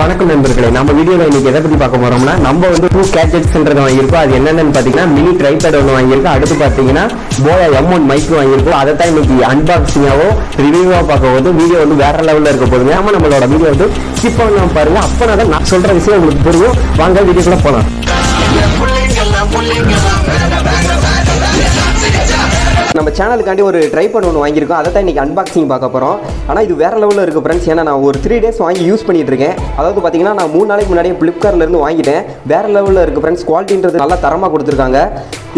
வணக்கம் நண்பர்களே நம்ம வீடியோல இன்னைக்கு எதை பத்தி பார்க்க போறோம்னா நம்ம வந்து டூ கேட்ஜெட்ஸ்ன்றது வாங்கியிருக்கோம். அது என்னென்னு பாத்தீங்கன்னா மினி ட்ரைபேட் ஒன்று வாங்கியிருக்கோம். அடுத்து பாத்தீங்கன்னா போயா எம் ஒன் மைக் வாங்கியிருக்கோம். அதை தான் இன்னைக்கு அன்பாக்சிங்காவோ ரிவியூவாக பார்க்க போது வீடியோ வந்து வேற லெவல்ல இருக்க போதுங்க ஆமா நம்மளோட வீடியோ வந்து ஸ்கிப் பண்ணாம பாருங்க. அப்போ தான் நான் சொல்ற விஷயம் உங்களுக்கு புரியும். வாங்க வீடியோக்குள்ள போலாம். நம்ம சேனலுக்காண்டி ஒரு ட்ரைபேட் ஒன்று வாங்கியிருக்கோம். அதை தான் இன்றைக்கி அன்பாக்சிங் பார்க்க போகிறோம் ஆனால் இது வேறு லெவலில் இருக்குது ஃப்ரெண்ட்ஸ் ஏன்னா நான் ஒரு த்ரீ டேஸ் வாங்கி யூஸ் பண்ணிகிட்டு இருக்கேன். அதாவது பார்த்தீங்கன்னா நான் மூணு நாளைக்கு முன்னாடியே ஃப்ளிப்கார்ட்லேருந்து வாங்கிட்டேன். வேறு லெவலில் இருக்குது ஃப்ரெண்ட்ஸ் குவாலிட்டின்றது நல்லா தரமாக கொடுத்துருக்காங்க.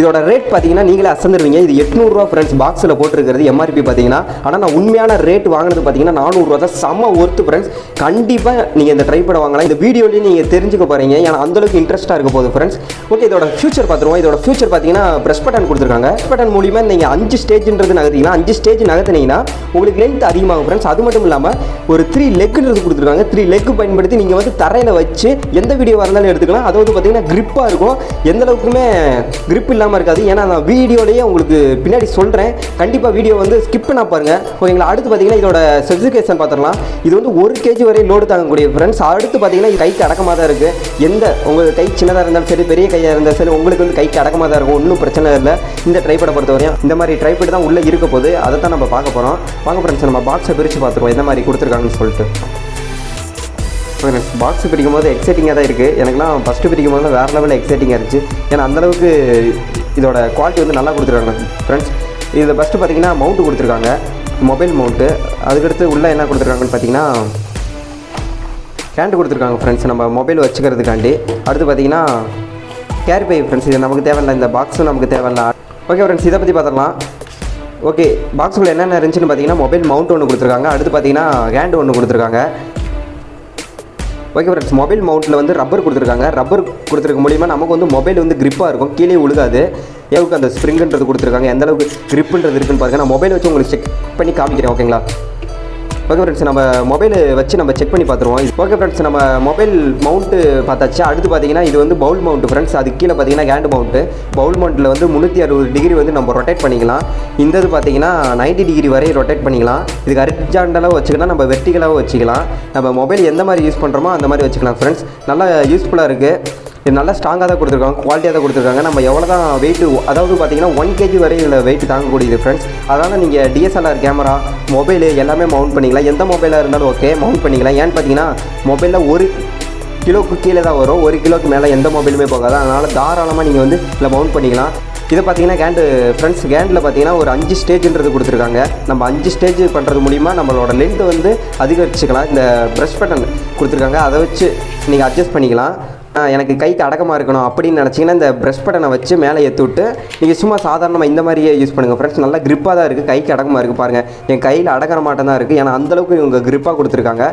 இதோட ரேட் பார்த்தீங்கன்னா நீங்களே அசந்துருவீங்க. இது எட்நூறுரூவா ஃப்ரெண்ட்ஸ் பாக்ஸில் போட்டிருக்கிறது எம்ஆர்பி பார்த்தீங்கன்னா ஆனால் நான் உண்மையான ரேட் வாங்கினது பார்த்தீங்கன்னா நானூறுரூவா தான். செம்ம ஒர்த்து ஃப்ரெண்ட்ஸ் கண்டிப்பாக நீங்கள் இந்த ட்ரை பண்ண வாங்கலாம். இந்த வீடியோலேயே நீங்கள் தெரிஞ்சுக்க போகிறீங்க ஏன்னா அந்தளவுக்கு இன்ட்ரெஸ்ட்டாக இருக்க போகுது ஃப்ரெண்ட்ஸ் ஓகே இதோட ஃபியூச்சர் பார்த்துருவோம். இதோட ஃபியூச்சர் பார்த்தீங்கன்னா ப்ரெஸ் பட்டன் கொடுத்துருக்காங்க. ப்ரெஸ் பட்டன் மூலியமாக நீங்கள் அஞ்சு அஞ்சு ஸ்டேஜ்ன்றது நகர்த்திங்கன்னா அஞ்சு ஸ்டேஜ் நகர்த்தினீங்கன்னா உங்களுக்கு லென்த் அதிகமாகும் ஃப்ரெண்ட்ஸ் அது மட்டும் இல்லாமல் ஒரு த்ரீ லெக்குன்றது கொடுத்துருக்காங்க. த்ரீ லெக்கு பயன்படுத்தி நீங்கள் வந்து தரையில் வச்சு எந்த வீடியோ இருந்தாலும் எடுத்துக்கலாம். அதாவது பார்த்தீங்கன்னா கிரிப்பாக இருக்கும். எந்த அளவுக்குமே கிரிப் இல்லாமல் இருக்காது. ஏன்னா நான் வீடியோலேயே உங்களுக்கு பின்னாடி சொல்கிறேன் கண்டிப்பாக வீடியோ வந்து ஸ்கிப் பண்ண பாருங்கள் ஓகேங்களா? அடுத்து பார்த்தீங்கன்னா இதோட ஸ்பெசிஃபிகேஷன் பார்த்துடலாம் இது வந்து ஒரு கேஜி வரை லோடு தாங்கக்கூடிய ஃப்ரெண்ட்ஸ் அடுத்து பார்த்தீங்கன்னா இது கைக்கு அடக்கமாக தான் இருக்குது எந்த உங்கள் கை சின்னதாக இருந்தாலும் சரி பெரிய கையாக இருந்தாலும் சரி உங்களுக்கு வந்து கைக்கு அடக்கமாக தான் இருக்கும். ஒன்றும் பிரச்சனை இல்லை. இந்த ட்ரைப்படை பொறுத்தவரையும் இந்த மாதிரி ட்ரைபேட் தான் உள்ளே இருக்க போகுது. அதை தான் நம்ம பார்க்க போகிறோம் பார்க்க ஃப்ரெண்ட்ஸ் நம்ம பாக்ஸை பிரித்து பார்த்துருவோம். எந்த மாதிரி கொடுத்துருக்காங்கன்னு சொல்லிட்டு. பாக்ஸ் பிரிக்கும் போது எக்ஸைட்டிங்காக தான் இருக்குது எனக்குலாம் ஃபஸ்ட்டு பிரிக்கும் போது வேறு லெவலில் எக்ஸைட்டிங்காக இருந்துச்சு. ஏன்னா அந்தளவுக்கு இதோட குவாலிட்டி வந்து நல்லா கொடுத்துருக்காங்க ஃப்ரெண்ட்ஸ் இதில் ஃபஸ்ட்டு பார்த்தீங்கன்னா மவுண்ட் கொடுத்துருக்காங்க. மொபைல் மவுண்ட்டு அதுக்கடுத்து உள்ளே என்ன கொடுத்துருக்காங்கன்னு பார்த்தீங்கன்னா கேண்டு கொடுத்துருக்காங்க ஃப்ரெண்ட்ஸ் நம்ம மொபைல் வச்சுக்கிறதுக்காண்டி. அடுத்து பார்த்தீங்கன்னா கேரி பை ஃப்ரெண்ட்ஸ் இது நமக்கு தேவையில்ல. இந்த பாக்ஸும் நமக்கு தேவையில்ல. ஓகே ஃப்ரெண்ட்ஸ் இதை பற்றி பார்த்துடலாம். ஓகே பாக்ஸில் என்னென்ன இருந்துச்சுன்னு பார்த்தீங்கன்னா மொபைல் மவுண்ட் ஒன்று கொடுத்துருக்காங்க. அடுத்து பார்த்தீங்கன்னா ஹேண்டு ஒன்று கொடுத்துருக்காங்க. ஓகே ஃப்ரெண்ட்ஸ் மொபைல் மவுண்ட்டில் வந்து ரப்பர் கொடுத்துருக்காங்க. ரப்பர் கொடுத்துருக்க மூலியமாக நமக்கு வந்து மொபைல் வந்து கிரிப்பாக இருக்கும். கீழே விழுகாது எவ்வளோக்கு அந்த ஸ்ப்ரிங்குன்றது கொடுத்துருக்காங்க? எந்த அளவுக்கு gripன்றது இருக்குன்னு பாருங்கள் நான் மொபைல் வச்சு உங்களுக்கு செக் பண்ணி காமிக்கிறேன் ஓகேங்களா ஓகே ஃப்ரெண்ட்ஸ் நம்ம மொபைல் வச்சு நம்ம செக் பண்ணி பார்த்துருவோம். ஓகே ஃப்ரெண்ட்ஸ் நம்ம மொபைல் மவுண்ட்டு பார்த்தாச்சு. அடுத்து பார்த்தீங்கன்னா இது வந்து பவுல் மவுண்ட் ஃப்ரெண்ட்ஸ் அது கீழே பார்த்தீங்கன்னா கேண்டு மவுண்ட்டு பவுல் மவுண்ட்டில் வந்து முந்நூற்றி அறுபது டிகிரி வந்து நம்ம ரொட்டேட் பண்ணிக்கலாம். இந்த இது பார்த்தீங்கன்னா 90 டிகிரி வரை ரொட்டேட் பண்ணிக்கலாம். இதுக்கு அரிஜாண்டலாக வச்சுக்கலாம். நம்ம வெர்டிகலாகவும் வச்சுக்கலாம். நம்ம மொபைல் எந்த மாதிரி யூஸ் பண்ணுறோமோ அந்த மாதிரி வச்சுக்கலாம் ஃப்ரெண்ட்ஸ் நல்லா யூஸ்ஃபுல்லாக இருக்குது இது நல்லா ஸ்ட்ராங்காக தான் கொடுத்துருக்காங்க குவாலிட்டியாக தான் கொடுத்துருக்காங்க. நம்ம எவ்வளோ தான் வெயிட் அதாவது பார்த்தீங்கன்னா ஒன் கேஜி வரை இதில் வெயிட் தாங்கக்கூடியது ஃப்ரெண்ட்ஸ் அதனால் நீங்கள் டிஎஸ்எல்ஆர் கேமரா மொபைலு எல்லாமே மவுண்ட் பண்ணிக்கலாம். எந்த மொபைலாக இருந்தாலும் ஓகே மவுண்ட் பண்ணிக்கலாம். ஏன்னு பார்த்தீங்கன்னா மொபைலில் ஒரு கிலோக்கு கீழே தான் வரும். ஒரு கிலோக்கு மேலே எந்த மொபைலுமே போகாது. அதனால் தாராளமாக நீங்கள் வந்து இதில் மவுண்ட் பண்ணிக்கலாம். இதை பார்த்தீங்கன்னா கேண்டு ஃப்ரெண்ட்ஸ் கேண்டில் பார்த்தீங்கன்னா ஒரு அஞ்சு ஸ்டேஜ்ன்றது கொடுத்துருக்காங்க. நம்ம அஞ்சு ஸ்டேஜ் பண்ணுறது மூலிமா நம்மளோட லென்த்து வந்து அதிகரிச்சுக்கலாம். இந்த ப்ரெஷ் பட்டன் கொடுத்துருக்காங்க. அதை வச்சு நீங்கள் அட்ஜஸ்ட் பண்ணிக்கலாம். எனக்கு கைக்கு அடக்கமாக இருக்கணும் அப்படின்னு நினச்சிங்கன்னா இந்த ப்ரெஷ் பட்டனை வச்சு மேலே ஏற்றி விட்டு நீங்கள் சும்மா சாதாரணமாக இந்த மாதிரியே யூஸ் பண்ணுங்கள் ஃப்ரெண்ட்ஸ் நல்லா கிரிப்பாக தான் இருக்குது கைக்கு அடக்கமாக இருக்குது பாருங்கள் என் கையில் அடக்கிற மாட்டம் தான் இருக்குது ஏன்னா அந்தளவுக்கு இவங்க கிரிப்பாக கொடுத்துருக்காங்க.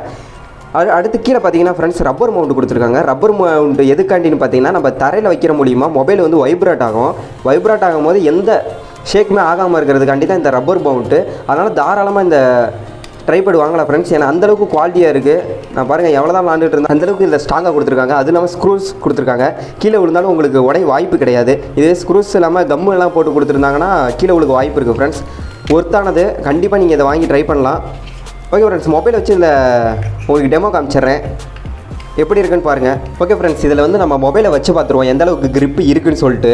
அது அடுத்து கீழே பார்த்தீங்கன்னா ஃப்ரெண்ட்ஸ் ரப்பர் மவுண்ட் கொடுத்துருக்காங்க. ரப்பர் மவுண்ட் எதுக்காண்டின்னு பார்த்தீங்கன்னா நம்ம தரையில் வைக்கிற மூலியமாக மொபைல் வந்து வைப்ரேட் ஆகும். வைப்ரேட் ஆகும்போது எந்த ஷேக்குமே ஆகாமல் இருக்கிறதுக்காண்டி தான் இந்த ரப்பர் மவுண்ட்டு அதனால் தாராளமாக இந்த ட்ரைபேட் வாங்கலாம் ஃப்ரெண்ட்ஸ் ஏன்னா அந்தளவுக்கு குவாலிட்டியாக இருக்குது நான் பாருங்கள் எவ்வளோ தான் விளாண்டுட்டு இருந்தேன் அந்தளவுக்கு இதில் ஸ்ட்ராங்காக கொடுத்துருக்காங்க. அது இல்லாமல் ஸ்க்ரூஸ் கொடுத்துருக்காங்க. கீழே விழுந்தாலும் உங்களுக்கு உடைய வாய்ப்பு கிடையாது. இதே ஸ்க்ரூஸ் இல்லாமல் கம்மு எல்லாம் போட்டு கொடுத்துருந்தாங்கன்னா கீழே உங்களுக்கு வாய்ப்பு இருக்குது ஃப்ரெண்ட்ஸ் ஒர்த்தானது கண்டிப்பாக நீங்கள் இதை வாங்கி ட்ரை பண்ணலாம். ஓகே ஃப்ரெண்ட்ஸ் மொபைல் வச்சு இதில் உங்களுக்கு டெமோ காமிச்சிட்றேன். எப்படி இருக்குன்னு பாருங்கள் ஓகே ஃப்ரெண்ட்ஸ் இதில் வந்து நம்ம மொபைலை வச்சு பார்த்துருவோம் எந்த அளவுக்கு க்ரிப்பு இருக்குன்னு சொல்லிட்டு.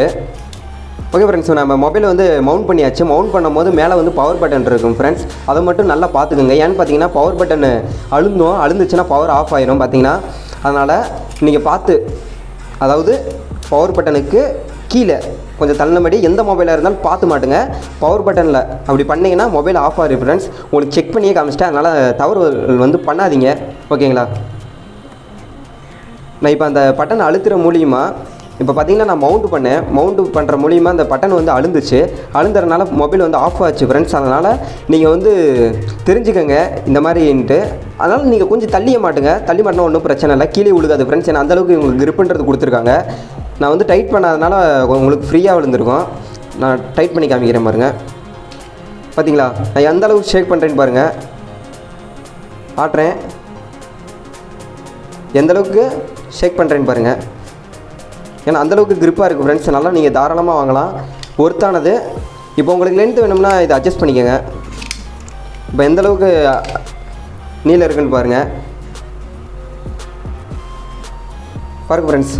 ஓகே ஃப்ரெண்ட்ஸ் நம்ம மொபைல் வந்து மவுண்ட் பண்ணியாச்சு. மவுண்ட் பண்ணும்போது மேலே வந்து பவர் பட்டன் இருக்கும் ஃப்ரெண்ட்ஸ் அதை மட்டும் நல்லா பார்த்துக்குங்க. ஏன்னு பார்த்தீங்கன்னா பவர் பட்டன் அழுந்தோம். அழுந்துச்சுன்னா பவர் ஆஃப் ஆயிரும் பார்த்தீங்கன்னா. அதனால் நீங்கள் பார்த்து அதாவது பவர் பட்டனுக்கு கீழே கொஞ்சம் தள்ளினபடி எந்த மொபைலாக இருந்தாலும் பார்த்து மாட்டுங்க. பவர் பட்டனில் அப்படி பண்ணீங்கன்னா மொபைல் ஆஃப் ஆகிரு ஃப்ரெண்ட்ஸ் உங்களுக்கு செக் பண்ணியே காமிச்சிட்டேன். அதனால் தவறு வந்து பண்ணாதீங்க. ஓகேங்களா நான் இப்போ அந்த பட்டன் அழுத்துகிற மூலியமாக இப்போ பார்த்தீங்கன்னா நான் மவுண்ட் பண்ணேன். மவுண்ட் பண்ணுற மூலியமாக அந்த பட்டன் வந்து அழுந்துச்சு. அழுந்துறதுனால மொபைல் வந்து ஆஃப் ஆச்சு ஃப்ரெண்ட்ஸ் அதனால் நீங்கள் வந்து தெரிஞ்சுக்கங்க இந்த மாதிரின்ட்டு. அதனால் நீங்கள் கொஞ்சம் தள்ளிய மாட்டுங்க. தள்ளி மாட்டினா ஒன்றும் பிரச்சனை இல்லை. கீழே விழுகாது ஃப்ரெண்ட்ஸ் ஏன்னா அந்தளவுக்கு உங்களுக்கு கிரிப்புன்றது கொடுத்துருக்காங்க. நான் வந்து டைட் பண்ணாதனால உங்களுக்கு ஃப்ரீயாக விழுந்திருக்கும். நான் டைட் பண்ணி காமிக்கிறேன் பாருங்கள் பார்த்தீங்களா நான் எந்த அளவுக்கு ஷேக் பண்ணுறேன்னு பாருங்கள் ஆட்டுறேன். எந்த அளவுக்கு ஷேக் பண்ணுறேன்னு பாருங்கள் ஏன்னா அந்தளவுக்கு க்ரிப்பாக இருக்குது ஃப்ரெண்ட்ஸ் நல்லா நீங்கள் தாராளமாக வாங்கலாம். ஒர்த்தானது. இப்போ உங்களுக்கு லென்த் வேணும்னா இதை அட்ஜஸ்ட் பண்ணிக்கோங்க. இப்போ எந்தளவுக்கு நீளம் இருக்குன்னு பாருங்கள் பாருங்க ஃப்ரெண்ட்ஸ்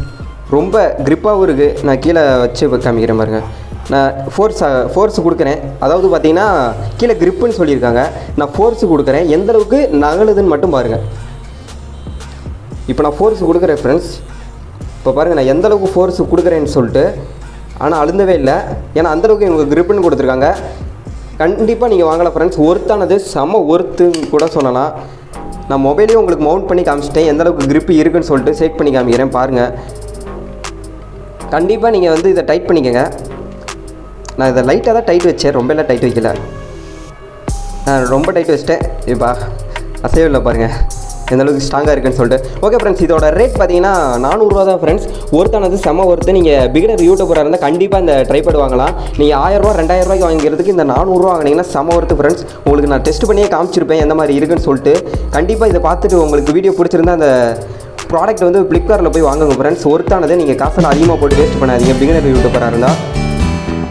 ரொம்ப க்ரிப்பாகவும் இருக்குது நான் கீழே வச்சு காமிக்கிறேன் பாருங்கள் நான் ஃபோர்ஸ் ஃபோர்ஸ் கொடுக்குறேன். அதாவது பார்த்தீங்கன்னா கீழே க்ரிப்புன்னு சொல்லியிருக்காங்க. நான் ஃபோர்ஸ் கொடுக்குறேன். எந்தளவுக்கு நகலுதுன்னு மட்டும் பாருங்கள் இப்போ நான் ஃபோர்ஸ் கொடுக்குறேன் ஃப்ரெண்ட்ஸ் இப்போ பாருங்கள் நான் எந்தளவுக்கு ஃபோர்ஸ் கொடுக்குறேன்னு சொல்லிட்டு ஆனால் அழுந்தவே இல்லை. ஏன்னா அந்தளவுக்கு இவங்க கிரிப்புன்னு கொடுத்துருக்காங்க. கண்டிப்பாக நீங்கள் வாங்கலாம் ஃப்ரெண்ட்ஸ் ஒர்த்தானது செம்ம ஒர்த்துன்னு கூட சொல்லலாம். நான் மொபைலையும் உங்களுக்கு மவுண்ட் பண்ணி காமிச்சிட்டேன். எந்தளவுக்கு கிரிப்பு இருக்குன்னு சொல்லிட்டு செக் பண்ணி காமிக்கிறேன் பாருங்கள் கண்டிப்பாக நீங்கள் வந்து இதை டைட் பண்ணிக்கோங்க. நான் இதை லைட்டாக தான் டைட் வச்சேன். ரொம்ப எல்லாம் டைட் வைக்கல. நான் ரொம்ப டைட் வச்சிட்டேன். இப்போ அசைவம் இல்லை பாருங்கள் எந்தளவுக்கு ஸ்ட்ராங்காக இருக்குன்னு சொல்லிட்டு. ஓகே ஃப்ரெண்ட்ஸ் இதோட ரேட் பார்த்தீங்கன்னா நானூறுரூவா தான் ஃப்ரெண்ட்ஸ் ஒருத்தானது செம ஒருத்து நீங்கள் பிகினர் யூடியூபராக இருந்தால் கண்டிப்பாக இந்த ட்ரைபேட் வாங்கலாம். நீங்கள் ஆயிரரூவா ரெண்டாயிரம் ரூபாய்க்கு வாங்கிறதுக்கு இந்த நானூறுரூவா வாங்கினீங்கன்னா செம ஒருத்து ஃப்ரெண்ட்ஸ் உங்களுக்கு நான் டெஸ்ட் பண்ணியே காமிச்சிருப்பேன் எந்த மாதிரி இருக்குன்னு சொல்லிட்டு. கண்டிப்பாக இதை பார்த்துட்டு உங்களுக்கு வீடியோ பிடிச்சிருந்தா அந்த ப்ராடக்ட் வந்து ஃப்ளிப்கார்ட்டில் போய் வாங்குங்க ஃப்ரெண்ட்ஸ் ஒருத்தானதை நீங்கள் காசில் அதிகமாக போட்டு வேஸ்ட் பண்ணாதீங்க பிகினர் யூடியூபராக இருந்தால்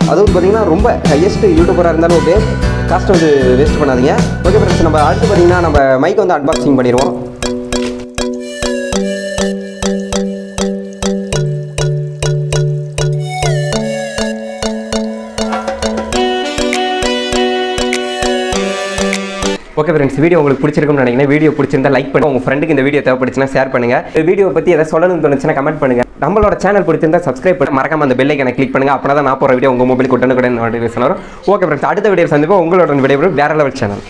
அதுவும் பார்த்தீங்கன்னா ரொம்ப ஹையஸ்ட் யூடியூபராக இருந்தாலும் ஓகே காஸ்ட் வந்து வேஸ்ட் பண்ணாதீங்க. ஓகே ஃப்ரெண்ட்ஸ் நம்ம அடுத்து பார்த்தீங்கன்னா நம்ம மைக் வந்து அன்பாக்சிங் பண்ணிடுவோம். ஓகே ஃப்ரெண்ட்ஸ் வீடியோ உங்களுக்கு பிடிச்சிருக்கும்னு நினைக்கிறேன். வீடியோ பிடிச்சிருந்தா லைக் பண்ணுங்க. உங்க ஃப்ரெண்டுக்கு இந்த வீடியோ தேவைப்படுச்சுன்னா ஷேர் பண்ணுங்க. வீடியோ பத்தி எதாவது சொல்லணும்னு தோணுச்சுன்னா கமெண்ட் பண்ணுங்க. நம்மளோட சேனல் பிடிச்சிருந்தா சப்ஸ்கிரைப் பண்ணி மறக்காம அந்த பெல் கிளிக் பண்ணுங்க. அப்போ தான் நான் போகிற வீடியோ உங்க மொபைல் கொண்டு கூட நோட்டிஃபிகேஷன் வரும். ஓகே ஃப்ரெண்ட்ஸ் அடுத்த வீடியோ சந்திப்போம். உங்களோட வீடியோ வேற லெவல் சேனல்